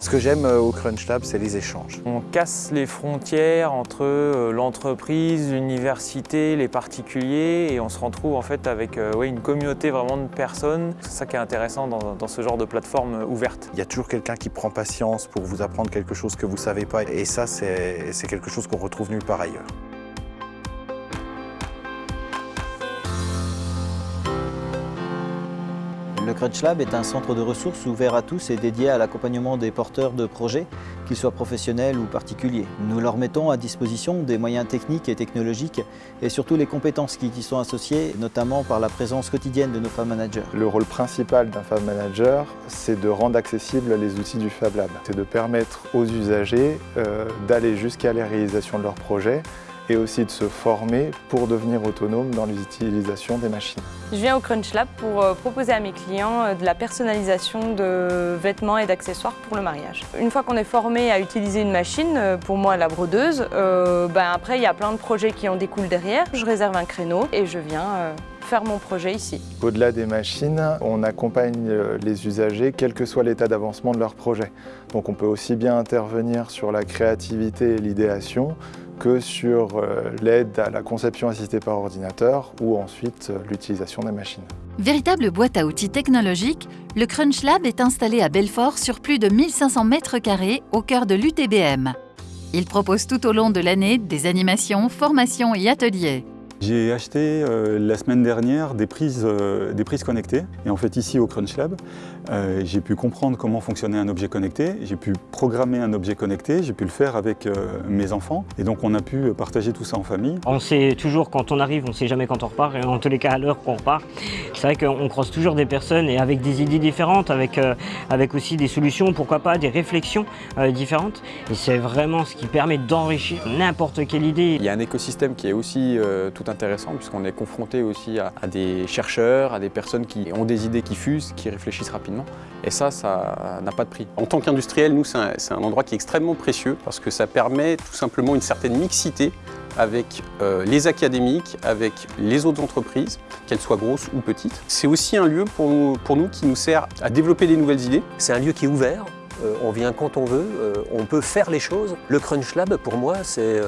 Ce que j'aime euh, au Crunch Lab, c'est les échanges. On casse les frontières entre euh, l'entreprise, l'université, les particuliers et on se retrouve en fait avec euh, ouais, une communauté vraiment de personnes. C'est ça qui est intéressant dans, dans ce genre de plateforme ouverte. Il y a toujours quelqu'un qui prend patience pour vous apprendre quelque chose que vous ne savez pas et ça, c'est quelque chose qu'on retrouve nulle part ailleurs. Le Crunch Lab est un centre de ressources ouvert à tous et dédié à l'accompagnement des porteurs de projets, qu'ils soient professionnels ou particuliers. Nous leur mettons à disposition des moyens techniques et technologiques et surtout les compétences qui y sont associées, notamment par la présence quotidienne de nos Fab Managers. Le rôle principal d'un Fab Manager, c'est de rendre accessibles les outils du Fab Lab. C'est de permettre aux usagers euh, d'aller jusqu'à la réalisation de leurs projets et aussi de se former pour devenir autonome dans l'utilisation des machines. Je viens au Crunch Lab pour euh, proposer à mes clients euh, de la personnalisation de vêtements et d'accessoires pour le mariage. Une fois qu'on est formé à utiliser une machine, euh, pour moi la brodeuse, ben après il y a plein de projets qui en découlent derrière. Je réserve un créneau et je viens faire mon projet ici. Au-delà des machines, on accompagne les usagers quel que soit l'état d'avancement de leur projet. Donc on peut aussi bien intervenir sur la créativité et l'idéation que sur euh, l'aide à la conception assistée par ordinateur ou ensuite euh, l'utilisation des machines. Véritable boîte à outils technologique, le Crunch Lab est installé à Belfort sur plus de 1500 mètres carrés au cœur de l'UTBM. Il propose tout au long de l'année des animations, formations et ateliers. J'ai acheté euh, la semaine dernière des prises, euh, des prises connectées. Et en fait, ici au Crunch Lab, euh, j'ai pu comprendre comment fonctionnait un objet connecté. J'ai pu programmer un objet connecté. J'ai pu le faire avec mes enfants. Et donc, on a pu partager tout ça en famille. On sait toujours quand on arrive, on ne sait jamais quand on repart. Et en tous les cas, à l'heure qu'on repart. C'est vrai qu'on croise toujours des personnes et avec des idées différentes, avec, avec aussi des solutions, pourquoi pas, des réflexions différentes. Et c'est vraiment ce qui permet d'enrichir n'importe quelle idée. Il y a un écosystème qui est aussi tout intéressant puisqu'on est confronté aussi à, des chercheurs, à des personnes qui ont des idées qui fusent, qui réfléchissent rapidement. Et ça, ça n'a pas de prix. En tant qu'industriel, nous, c'est un, un, endroit qui est extrêmement précieux parce que ça permet tout simplement une certaine mixité avec euh, les académiques, avec les autres entreprises, qu'elles soient grosses ou petites. C'est aussi un lieu pour nous, pour nous qui nous sert à développer des nouvelles idées. C'est un lieu qui est ouvert, euh, on vient quand on veut, euh, on peut faire les choses. Le Crunch Lab, pour moi, c'est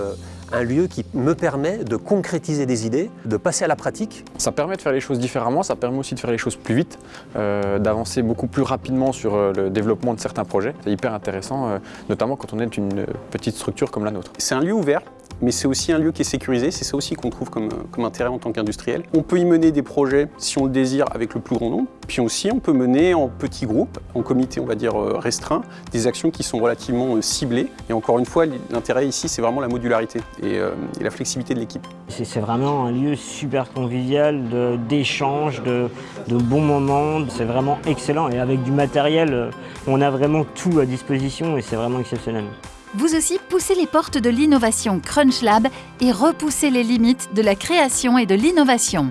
un lieu qui me permet de concrétiser des idées, de passer à la pratique. Ça permet de faire les choses différemment, ça permet aussi de faire les choses plus vite, euh, d'avancer beaucoup plus rapidement sur euh, le développement de certains projets. C'est hyper intéressant, euh, notamment quand on est une petite structure comme la nôtre. C'est un lieu ouvert, mais c'est aussi un lieu qui est sécurisé, c'est ça aussi qu'on trouve comme, comme, intérêt en tant qu'industriel. On peut y mener des projets, si on le désire, avec le plus grand nombre, puis aussi on peut mener en petits groupes, en comité on va dire restreint, des actions qui sont relativement ciblées. Et encore une fois, l'intérêt ici c'est vraiment la modularité. Euh, et, la flexibilité de l'équipe. C'est vraiment un lieu super convivial, d'échange, de, de, bons moments. C'est vraiment excellent et avec du matériel, euh, on a vraiment tout à disposition et c'est vraiment exceptionnel. Vous aussi, poussez les portes de l'innovation Crunch Lab et repoussez les limites de la création et de l'innovation.